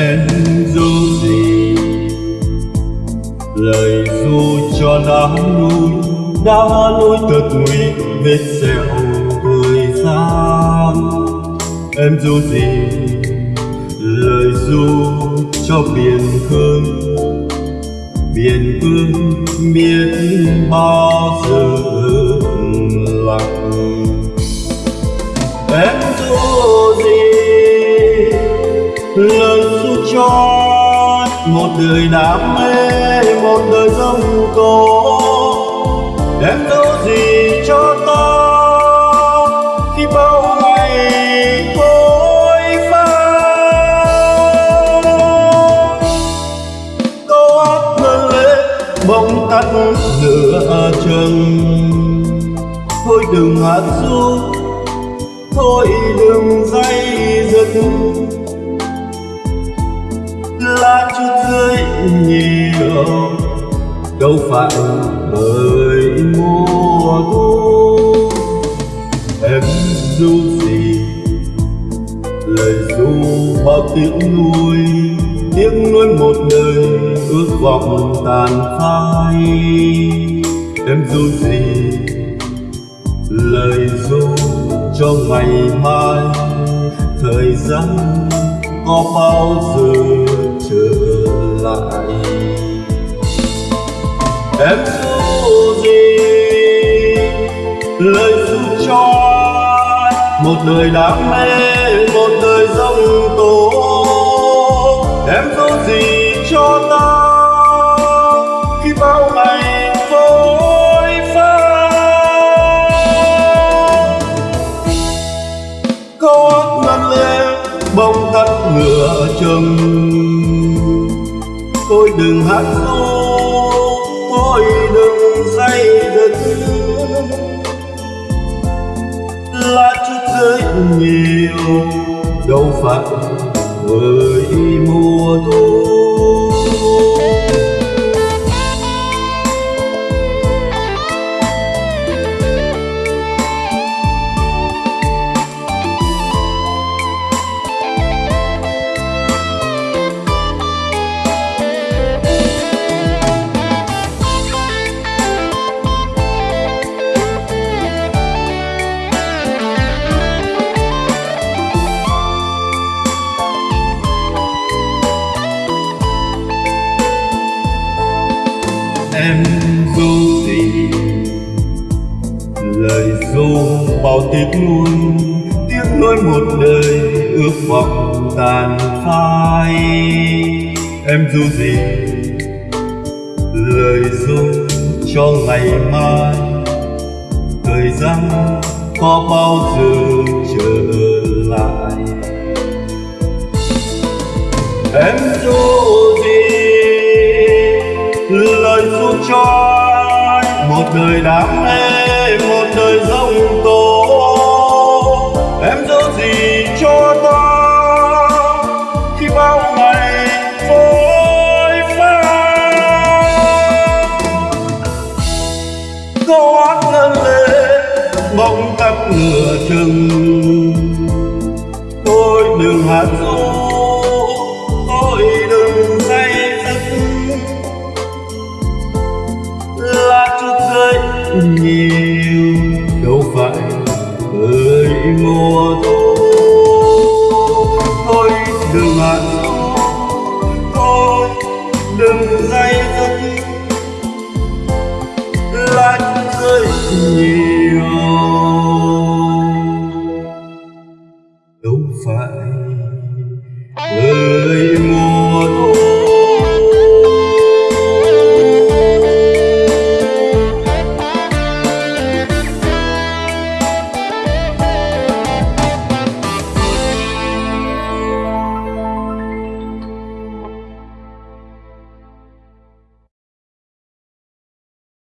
em dù gì. Lời du cho đã lui đã lui thật nguy vết sẹo thời gian. Em dù gì, lời du cho biển khơi. Biển vương biết bao giờ lặng. Em dù dù một đời đam mê, một đời dông tố em đâu gì cho ta khi bao ngày vội vã câu hát ngân lên bóng tắt nửa chừng thôi đừng hát ru, thôi đừng dây dứt ta chút rơi nhiều. Đâu phải bởi mùa thu. Em dù gì, lời ru bao tiếng nuôi tiếng nuối một đời ước vọng tàn phai. Em dù gì, lời ru cho ngày mai, thời gian có bao giờ lại. Em dù gì? Lời dù cho một đời đam mê, một đời dông tố em dù gì cho ta? Khi bao ngày vội vã câu hát ngân lên bông tắt ngựa chừng thôi đừng hát ru thôi đừng say dứt là chút rơi nhiều, đâu phải với mùa thu em dù gì. Lời dù bao tiếc nuối tiếc nuối một đời ước vọng tàn phai. Em dù gì, lời dù cho ngày mai. Thời gian có bao giờ trở lại? Em dù đời xuống cho một đời đam mê, một đời dông tố. Em giữ gì cho ta, khi bao ngày vội vã câu hát ngân lên bóng tắt ngựa chừng. Tôi đừng hát ru chút